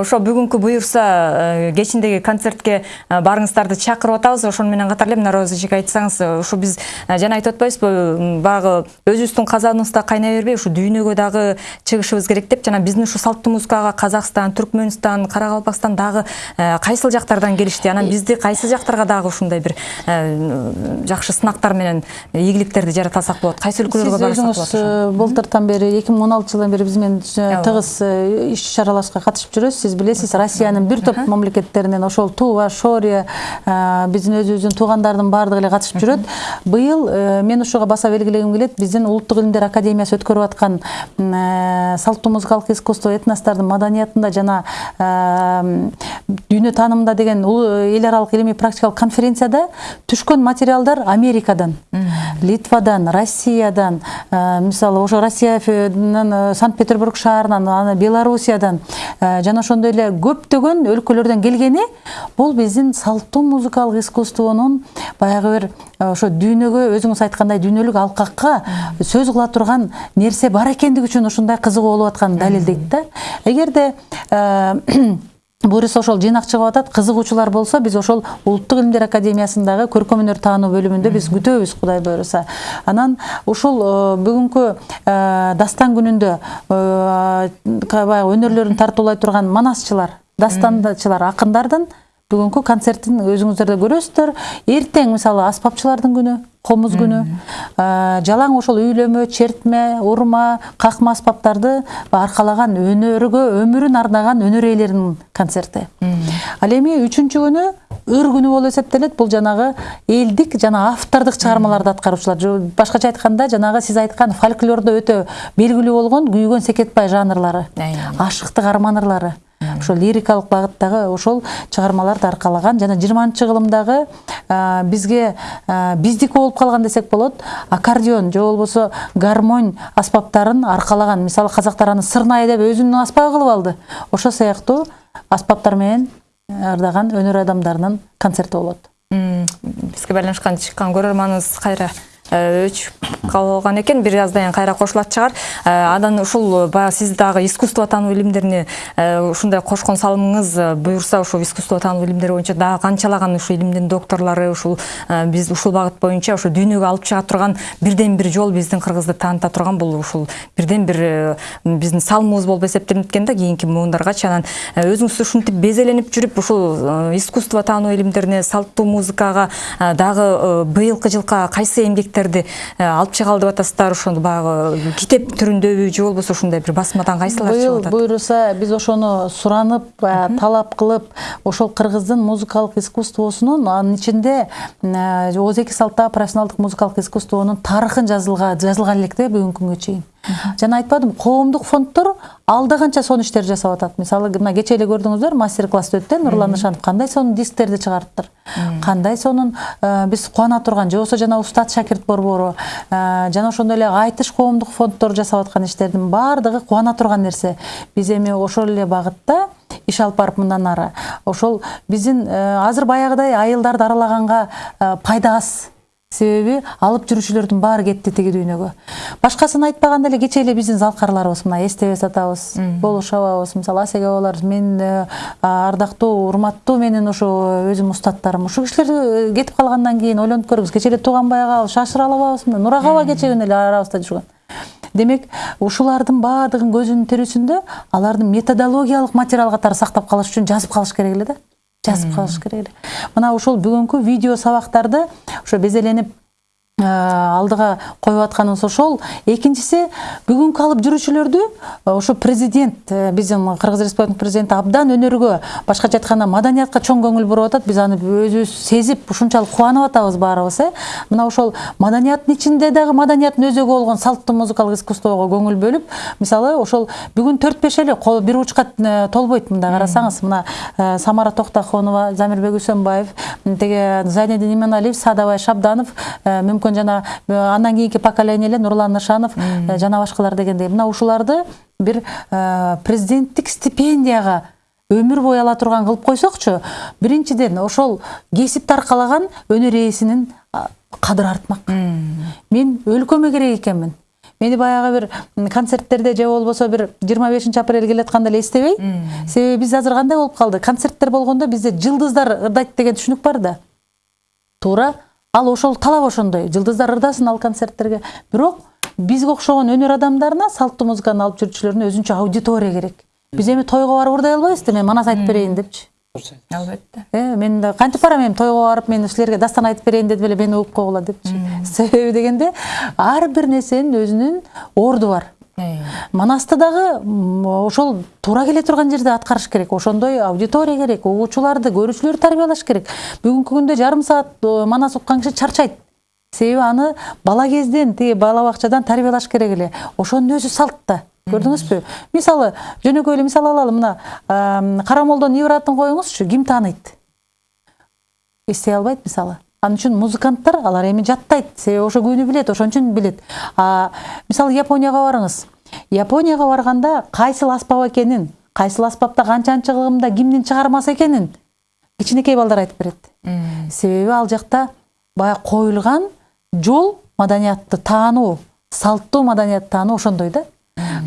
ошо бүгүнкү буюрса кечиндеги концертке барыңыздарды чакырып атабыз ошону менен катар эле мына роза эжеке айтсаңыз ушу биз жана айтып атпайбызбы баягы өзүбүздүн казаныбызда кайнай бербей ушу дүйнөгө дагы чыгышыбыз керек деп жана биздин ушу салттуу музыкага казакстан түркмөнстан каракалпакстан дагы кайсыл жактардан келишти анан бизди кайсы жактарга дагы ушундай бир жакшы сынактар менен ийгиликтерди жарата алсак болот кайсы өлкөлөргө
сиз
барсак
өзүңүз
болот
былтыртан бери эки миң он алтынчы жылдан бери биз менен тыгыз иш чараларыбызга катышып жүрөсүз сиз билесиз россиянын бир топ мамлекеттеринен ошол тува шория биздин өзүбүздүн туугандардын баардыгы эле катышып жүрөт быйыл мен ушуга баса белгилегим келет биздин улуттук илимдер академиясы өткөрүп аткан салттуу музыкалык искусство этностордун маданиятында жана дүйнө таанымында деген эл аралык илимий практикалык конференцияда түшкөн материалдар америкадан. Литвадан россиядан мисалы ошо россиянын санкт петербург шаарынан аны белоруссиядан жана ошондой эле көптөгөн өлкөлөрдөн келгени бул биздин салттуу музыкалык искусствонун баягы бир ошо дүйнөгө өзүңүз айткандай дүйнөлүк алкакка сөз кыла турган нерсе бар экендиги үчүн ушундай кызыгуу болуп атканын далилдейт да. Эгерде буюрса ошол жыйнак чыгып атат. Кызыгуучулар болсо биз ошол улуттук илимдер академиясындагы көркөм өнөр таануу бөлүмүндө биз күтөбүз кудай буюрса анан ушул бүгүнкү дастан күнүндө баягы өнөрлөрүн тартуулай турган манасчылар дастандачылар акындардын бүгүнкү концертин өзүңүздөр да көрөсүздөр эртең мисалы аспапчылардын күнү комуз күнү Э, жалаң ошол үйлөмө чертме урма какма аспаптарды аркалаган өнөргө өмүрүн арнаган өнөр ээлеринин концерти ал эми үчүнчү күнү ыр күнү болуп эсептелет бул жанагы элдик жана автордук чыгармаларды аткаруучулар башкача айтканда жанагы сиз айткан фольклордо өтө белгилүү болгон күйгөн секетбай жанрлары ашыктык арман ырлары ошол лирикалык багыттагы ошол чыгармаларды аркалаган жана жыйырманчы кылымдагы бизге биздики болуп калган десек болот аккордеон же болбосо гармонь аспаптарын аркалаган. Мисалы казактар аны сырнай деп өзүнүн аспабы кылып алды. Ошол сыяктуу аспаптар менен ырдаган өнөр адамдарынын концерти болот.
Бизге байланышкан чыккан көрөрманыбыз кайра э, өчүп калган экен. Бир аздан кийин кайра кошулат чыгар. Э, анан ушул баягы сиз дагы искусство таануу илимдерине э, ушундай кошкон салымыңыз э, буюрса ушул искусство таануу илимдери боюнча дагы канчалаган ушул илимдин докторлору ушул э, биз ушул багыт боюнча ошо дүйнөгө алып чыга турган бирден бир жол биздин кыргызды тааныта турган бул ушул бирден бир э, биздин салымыбыз болуп эсептелинет экен да кийинки муундаргачы анан э, өзүңүз ушинтип безеленип жүрүп ушул э, искусство таануу илимдерине салттуу музыкага э, дагы э, быйылкы жылка кайсы эмгектерди э, алып чыга алып атасыздар ошону баягы китеп түрүндөбү же болбосо ушундай бир басмадан кайсылар
быйыл
чыгып атат?
Буюрса биз ошону суранып а, талап кылып ошол кыргыздын музыкалык искусствосунун анын ичинде ооз эки салттагы профессионалдык музыкалык искусствонун тарыхын жазылга жазылган элек да бүгүнкү күнгө чейин жана айтпадым коомдук фонддор алда канча сонун иштерди жасап атат. Мисалы мына кечээ эле көрдүңүздөр мастер класс өттү э нурлан нышанов кандай сонун дисктерди чыгарыптыр кандай сонун э, биз кубана турган же болбосо жана устат шакирт борбору э, жана ошондой эле айтыш коомдук фонддор жасап аткан иштердин баардыгы кубана турган нерсе. Биз эми ошол эле багытта иш алып барып мындан ары. Ошол биздин э, азыр баягыдай айылдарды аралаганга пайда аз себеби алып жүрүүчүлөрдүн баары кетти тиги дүйнөгө. Башкасын айтпаганда эле кечээ эле биздин залкарларыбыз мына эстебес атабыз болуш абабыз мисалы асеге абалар мен э, ардактуу урматтуу менин ошо өзүм устаттарым. Ушул кишилер э, кетип калгандан кийин ойлонуп көрүңүз кечээ эле тууганбай ага шашыра албабызбы нурага аба кечээ күнү эле арабызда жүргөн демек ушулардын баардыгын көзүнүн тирүүсүндө алардын методологиялык материал катары сактап калыш үчүн жазып калыш керек эле да. Жазып калыш керек эле мына ушул бүгүнкү видео сабактарды ошо безеленип э, алдыга коюп атканыбыз ошол экинчиси бүгүнкү алып жүрүүчүлөрдү э, ошо президент э, биздин кыргыз республикасынын президенти абдан өнөргө башкача айтканда маданиятка чоң көңүл буруп атат биз аны өзүбүз сезип ушунчалык кубанып атабыз баарыбыз э. Мына ошол маданияттын ичинде дагы маданияттын өзөгү болгон салттуу музыкалык искусствого көңүл бөлүп мисалы ошол бүгүн төрт беш эле кол бир учка э, толбойт мындай карасаңыз мына э, самара токтохонова замирбек үсөнбаев теге зайнедин иманалиев садабай шабданов э, мүмкүн жана э, андан кийинки поколение эле нурлан нышанов э, жана башкалар дегендей. Мына ушуларды бир э, президенттик стипендияга өмүр бою ала турган кылып койсокчу. Биринчиден ошол кесипти аркалаган өнөр ээсинин кадыры артмак. Мен өлкөмө керек экенмин. Мени баягы бир концерттерде же болбосо бир жыйырма бешинчи апрель келатканда эле эстебей. Себеби биз азыр кандай болуп калды? Концерттер болгондо бизде жылдыздар ырдайт деген түшүнүк бар да. Туура ал ошол талап ошондой. Жылдыздар ырдасын ал концерттерге. Бирок бизге окшогон өнөр адамдарына салттуу музыканы алып жүрүүчүлөрүнө өзүнчө аудитория керек. Биз эми тойго барып ырдай албайбыз да мен манас айтып берейин депчи.
Албетте.
Э мен да кантип барам эми тойго барып мен силерге дастан айтып берейин дедип эле мени угуп койгула депчи. Себеби дегенде ар бир нерсенин өзүнүн орду бар. Манасты дагы ошол туура келе турган жерде аткарыш керек ошондой аудитория керек угуучуларды көрүүчүлөрдү тарбиялаш керек. Бүгүнкү күндө жарым саат э, манас уккан киши чарчайт. Себеби аны бала кезден тиги бала бакчадан тарбиялаш керек эле. Ошонун өзү салт да. Көрдүңүзбү? Мисалы жөнөкөй эле мисал алалы мына кара молдонун коюңузчу ким тааныйт? Эстей албайт мисалы. Ал үчүн музыканттар алар эми жаттайт себеби ошо күүнү билет ошон үчүн билет. Мисалы японияга барыңыз. Японияга барганда кайсыл аспап экенин кайсыл аспапта канчанчы кылымда кимдин чыгармасы экенин кичинекей балдар айтып берет. Себеби ал жакта баягы коюлган жол маданиятты таануу салттуу маданиятты таануу ошондой да.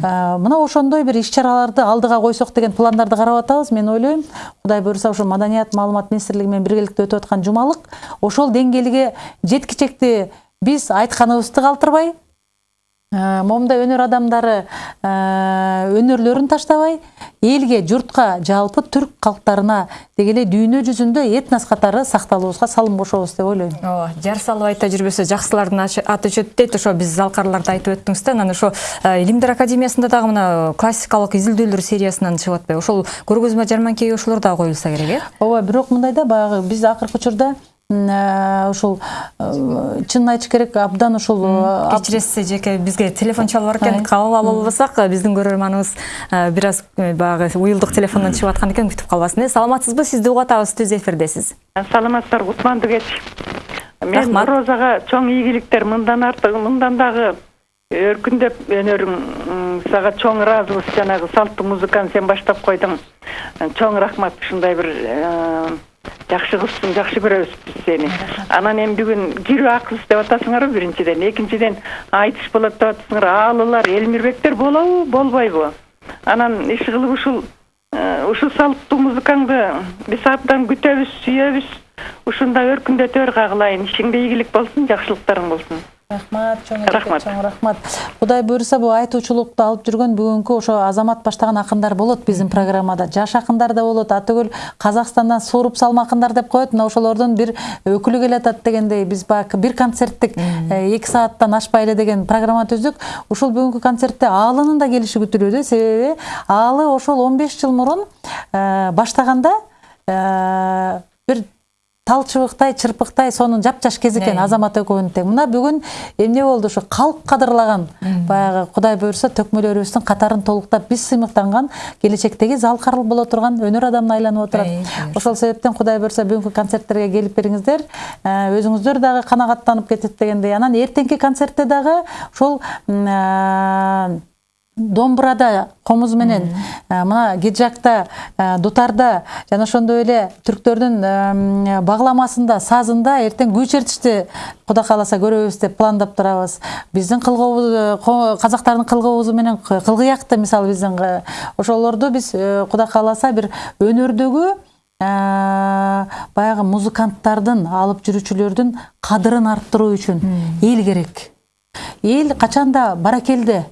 Мына ошондой бир иш чараларды алдыга койсок деген пландарды карап атабыз. Мен ойлойм кудай буюрса ошо маданият маалымат министрлиги менен биргеликте өтүп аткан жумалык ошол деңгээлге жеткичекти биз айтканыбызды калтырбай. Э, момундай өнөр адамдары э, өнөрлөрүн таштабай элге журтка жалпы түрк калктарына деги эле дүйнө жүзүндө этнос катары сакталуубузга салым кошобуз деп ойлойм
ооба жар салып айта жүрбөсө жакшылардын аты өчөт дейт ошо биз залкарларда айтып өттүңүз да анан ошо э, илимдер академиясында дагы мына классикалык изилдөөлөр сериясынан чыгып атпайбы ошол көргөзмө жарманкеге ошолор дагы коюлса керек э
ооба бирок мындай да баягы биз акыркы учурда э, ушул э, чынын айтыш керек абдан ушул э,
кечиресиз эжеке бизге телефон чалып бар экен кабыл ала албасак э, биздин көрөрманыбыз э, бир аз э, баягы уюлдук телефондон чыгып аткан экен күтүп калбасын э саламатсызбы? Сизди угуп атабыз түз эфирдесиз.
Саламатсыздарбы кутмандуу кеч мен
Рахмат.
розага чоң ийгиликтер мындан артык мындан дагы өркүндөп өнөрүң сага чоң ыраазыбыз жанагы салттуу музыканы сен баштап койдуң. Чоң рахмат ушундай бир жакшы кызсың жакшы көрөбүз биз сени анан эми бүгүн кирүү акыбыз деп атасыңарбы биринчиден экинчиден айтыш болот деп атасыңар аалылар элмирбектер болобу болбойбу анан иш кылып ушул ушул салттуу музыкаңды биз абдан күтөбүз сүйөбүз ушундай өркүндөтө бер кагылайын ишиңде ийгилик болсун жакшылыктарың болсун
рахмат чоң
Рахмат.
чоң рахмат. Кудай буюрса бул айтуучулукту алып жүргөн бүгүнкү ошо азамат баштаган акындар болот биздин программада. Жаш акындар да болот атөгүл казакстандан сууруп салма акындар деп коет мына ошолордун бир өкүлү келатат дегендей биз баягы бир концерттик эки сааттан ашпай эле деген программа түздүк ушул бүгүнкү концертте аалынын да келиши күтүлүүдө себеби аалы ошол он беш жыл мурун баштаганда бир тал чыбыктай чырпыктай сонун жапжаш кез экен
Э.
азамат экөөнүн тең мына бүгүн эмне болду ушу калк кадырлаган баягы кудай буюрса төкмөлөрүбүздүн катарын толуктап биз сыймыктанган келечектеги залкар боло турган өнөр адамына айланып отурат. Ошол себептен кудай буюрса бүгүнкү концерттерге келип бериңиздер. Э, өзүңүздөр дагы канагаттанып кетет дегендей анан эртеңки концертте дагы ошол м, домбурада комуз менен э, мына гиджакта э, дутарда жана ошондой эле түрктөрдүн эм, багламасында сазында эртең күй чертишти кудай кааласа көрөбүз деп пландап турабыз биздин кылгообуз ко- казактардын кылгообузу менен кылгыякты мисалы биздин ошолорду биз кудай кааласа бир өнөрдөгү баягы музыканттардын алып жүрүүчүлөрдүн кадырын арттыруу үчүн эл керек. Эл качанда баракелде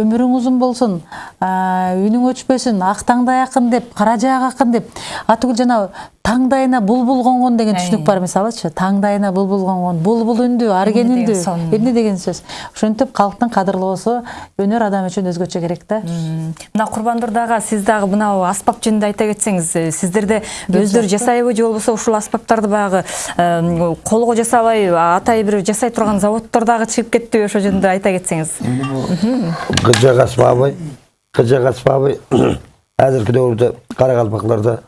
өмүрүң узун болсун а, үнүң өчпөсүн ак таңдай акын деп кара жаак акын деп. Атүгүл жана таңдайына булбул конгон деген түшүнүк бар мисалычы таңдайына булбул конгон булбул үндүү арген
сон?
эмне деген сөз. Ошентип калктын кадырлоосу өнөр адам үчүн өзгөчө керек да
мына курбандур дагы сиз дагы мынау аспап жөнүндө айта кетсеңиз э, сиздерде өздөрү жасайбы же болбосо ушул аспаптарды баягы колго жасабай атай бир жасай турган заводдор дагы чыгып кеттиби ошол жөнүндө айта кетсеңиз
Кыжак аспабы, кыжак аспабы азыркы дöwürde Каракалпакларда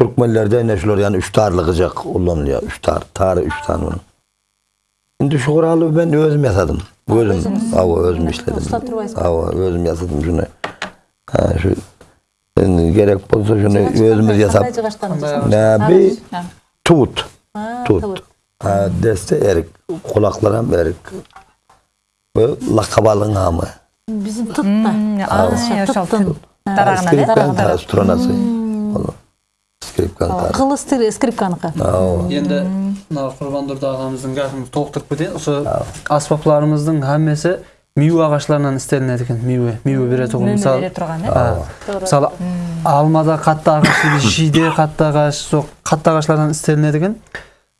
Türkmenlerde ene şular yani üç tarlı kıcak kullanılıyor. Üç tar, tarı üç tane bunun. Şimdi şu kuralı ben özüm yasadım. Özüm, ava özüm işledim. Ava özüm yasadım şunu. Ha, şu yani gerek bolsa şunu özümüz yasap. Ne bir tut. Tut.
tut.
Ha, deste erik. Kulaklar hem erik. Bu lakabalın hamı. Скрипкан та струнасы. Скрипкан та.
Кылы стир- скрипканыкы
енді мына құрбандұрды ағамыздың гәпін толықтырып кетейін. Осы аспаптарымыздың әммесі миу ағашларынан істелінеді екен. Миуе миуе бере тұғын мысалы
э
мысалы алмада қатты ағаш шиде қатты ағаш сол қатты ағаштардан істелінеді екен.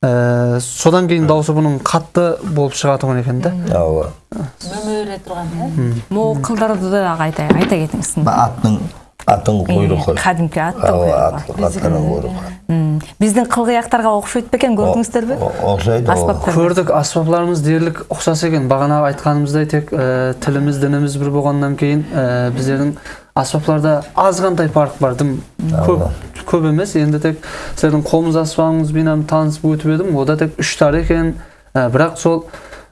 Ә, содан кейін дауысы бұның қатты болып шығатұғын екен да
Ava.
мөмө бере турган э
могу кылдарды дагы айта айта кетиңиз Куйругу.
at, atın kuyruğu.
М, биздин кылгыяктарга окшойт бекен көрдүңүздөрбү
Okşaydı o.
аспаптар.
Көрдік аспаптарымыз дерлік ұқсас екен. Бағана айтқанымыздай тек ә, тіліміз дініміз бір болғаннан кейін ә, біздердің аспаптарда азғантай парк бар тым көп көп емес. Енді тек сіздердің қомыз аспабыңызбен танысып өтіп едім. Ода тек үш тар екен. Ә, бірақ сол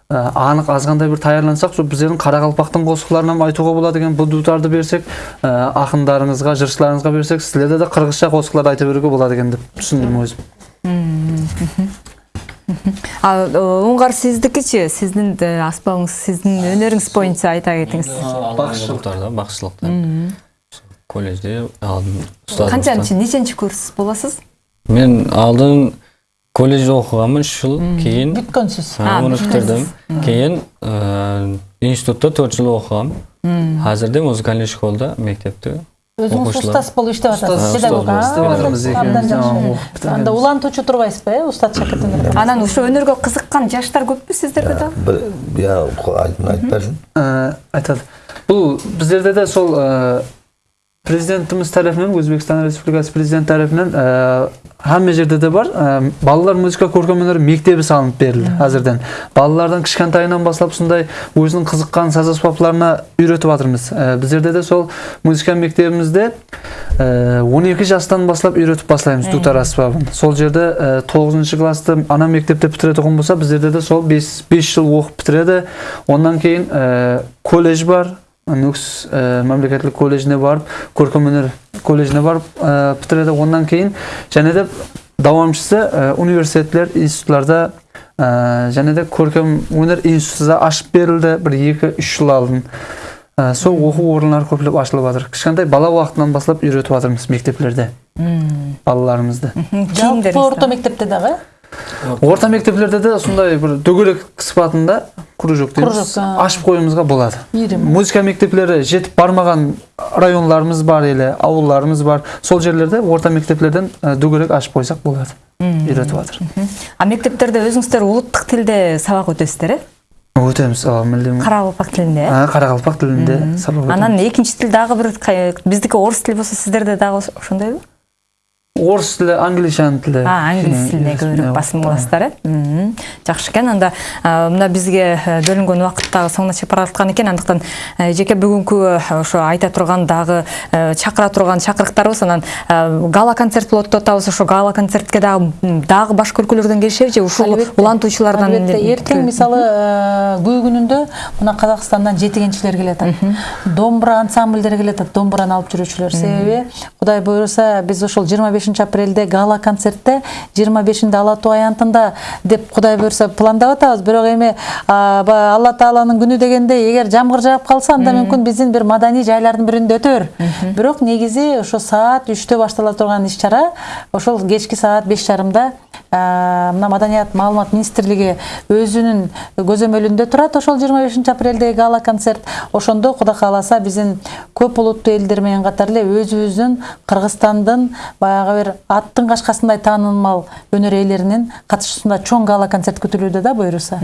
анық азғандай бір таярлансақ сол біздердің қарақалпақтың қосықларынан айтуға болады екен бұл дутарды берсек ә, ақындарыңызға жыршыларыңызға берсек сіздерде де қырғызша қосықлар айта беруге болады екен деп түсіндім өзім
а оңгар сиздикичи? Сиздин э, аспабыңыз сиздин өнөрүңүз боюнча айта кетиңиз.
Бакшылыктарда бакшылыкта колледжде алдын
канчанчы неченчи курс болосуз
мен алдын колледжде оқығанмын үш жыл кейін.
Бүткөнсүз
а, оны бітірдім кейін ә, институтта төрт жыл оқығанмын қазірде музыкальный школда мектепте
өзүңүз
оқушылар.
устаз болуп иштеп атасыз педагог анда улантуучу турбайсызбы э устат шакиртиңер
анан ушу өнөргө кызыккан жаштар көппү сиздерде дагы
бір я айтып айтып берсін
Ә, айтады. Бұл біздерде де сол ә, президентіміз тарапынан өзбекстан республикасы президенті тарапынан ә, hamma жерде де бар ә, балалар музыка көркемөнөр мектебі салынып берілді әзірден балалардан кішкентайынан бастап сондай өзінің қызыққан саз аспаптарына үйретіп жатырмыз ә, біздерде де сол музыка мектебімізде ә, 12 жастан бастап үйретіп бастаймыз дутар аспабын сол жерде ә, 9 классты ана мектепте бітіретін болса біздерде де сол 5, 5 жыл оқып бітіреді ондан кейін ә, колледж бар нүкс ә, мемлекеттік колледжіне барып көркемөнер колледжіне барып ә, бітіреді ондан кейін және де давамшысы ә, университеттер институттарда ә, және де көркем өнер институты да ашып берілді бір екі үш жыл алдын. Ә, сол оқу орындары көптеп ашылып жатыр. Кішкентай бала уақытынан бастап үйретіп жатырмыз мектеплерде. Балаларымызды.
Жалпы орто мектепте дагы
орта мектеплерде де сондай бір дөңгелек сыпатында кружок дейміз. Ашып қоюымызға болады. Музыка мектеплері жетіп бармаған районларымыз бар или ауылдарымыз бар. Сол жерлерде орта мектеплерден ә, дөңгелек ашып қойсақ болады үйретіп жатыр.
А мектептерде өзүңүздөр улуттук тилде сабак өтөсүздөр э
өтеміз
тилинде э
А, қарақалпақ тілінде сабақ
анан экинчи тил дагы бир кай- биздики орус тили болсо сиздерде дагы ошондойбу
орыс тілі англичан тілі.
А англис көбүрөөк
кішкене
басым э Мгм. жакшы экен анда мына бизге э, бөлүнгөн убакыт дагы соңуна чыгып бараткан экен андыктан жеке бүгүнкү ошо айта турган дагы чакыра турган чакырыктарыбыз анан гала концерт болот деп атабыз ошо гала концертке дагы дагы башка өлкөлөрдөн келишеби же? Ушул улантуучулардан
Албетте. эртең мисалы күү күнүндө мына казакстандан жетигенчилер келатат домбура ансамбльдери келатат домбураны алып жүрүүчүлөр себеби кудай буюрса биз ошол жыйырма бешинчи апрелде гала концертте жыйырма бешинде ала тоо аянтында деп кудай буюрса пландап атабыз бирок эми алла тааланын күнү дегенде эгер жамгыр жаап калса анда мүмкүн биздин бир маданий жайлардын биринде өтөр бирок негизи ошо саат үчтө баштала турган иш чара ошол кечки саат беш жарымда мына маданият маалымат министрлиги өзүнүн көзөмөлүндө турат ошол жыйырма бешинчи апрелдеги гала концерт ошондо кудай кааласа биздин көп улуттуу элдер менен катар эле өзүбүздүн кыргызстандын баягы бир аттын кашкасындай таанылмал өнөр ээлеринин катышуусунда чоң гала концерт күтүлүүдө да буюрса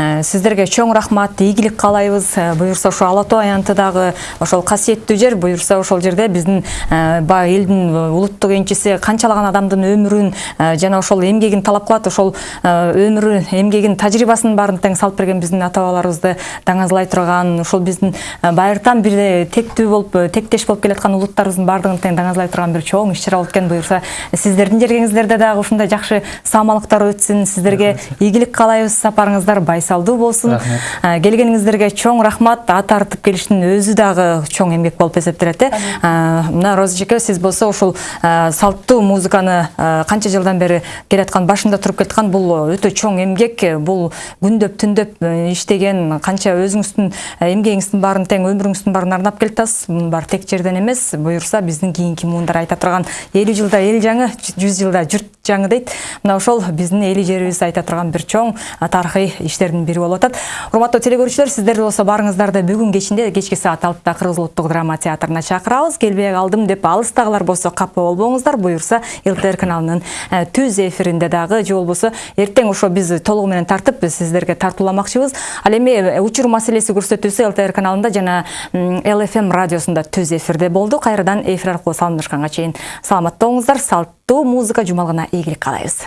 Э, сиздерге чоң рахмат ийгилик каалайбыз Э, буюрса ошо ала тоо аянты дагы ошол касиеттүү жер буюрса ошол жерде биздин э, баягы элдин улуттук энчиси канчалаган адамдын өмүрүн жана ошол эмгегин талап кылат ошол өмүрүн эмгегин тажрыйбасын баарын тең салып берген биздин ата бабаларыбызды даңазлай турган ошол биздин байыртан бир тектүү болуп тектеш болуп келаткан улуттарыбыздын баардыгын тең даңазлай турган бир чоң иш чара болот экен буюрса сиздердин жергеңиздерде дагы ушундай жакшы саамалыктар өтсүн сиздерге ийгилик каалайбыз сапарыңыздар байсалдуу болсун. Э, келгениңиздерге чоң рахмат ат тартып келиштин өзү дагы чоң эмгек болуп эсептелет э Э, мына роза эжеке сиз болсо ушул э, салттуу музыканы канча жылдан бери келаткан башында туруп келаткан бул өтө чоң эмгек бул күндөп түндөп иштеген канча өзүңүздүн э, эмгегиңиздин баарын тең өмүрүңүздүн баарын арнап келатасыз мунун баары тек жерден эмес буюрса биздин кийинки муундар айта турган элүү жылда эл жаңы жүз жылда журт жаңы дейт мына ошол биздин эли жерибиз айта турган бир чоң тарыхый иштердин бири болуп атат урматтуу теле сиздерди болсо баарыңыздарды бүгүн кечинде кечки саат алтыда кыргыз улуттук драма театрына чакырабыз келбей калдым деп алыстагылар болсо капа болбоңуздар буюрса лтр каналынын э, түз эфиринде дагы же болбосо эртең ошо биз толугу менен тартып сиздерге тартууламакчыбыз ал эми э, учур маселеси көрсөтүүсү лтр каналында жана лфм радиосунда түз эфирде болду кайрадан эфир аркылуу салымдашканга чейин саламатта салт салттуу музыка жумалгына ийгилик каалайбыз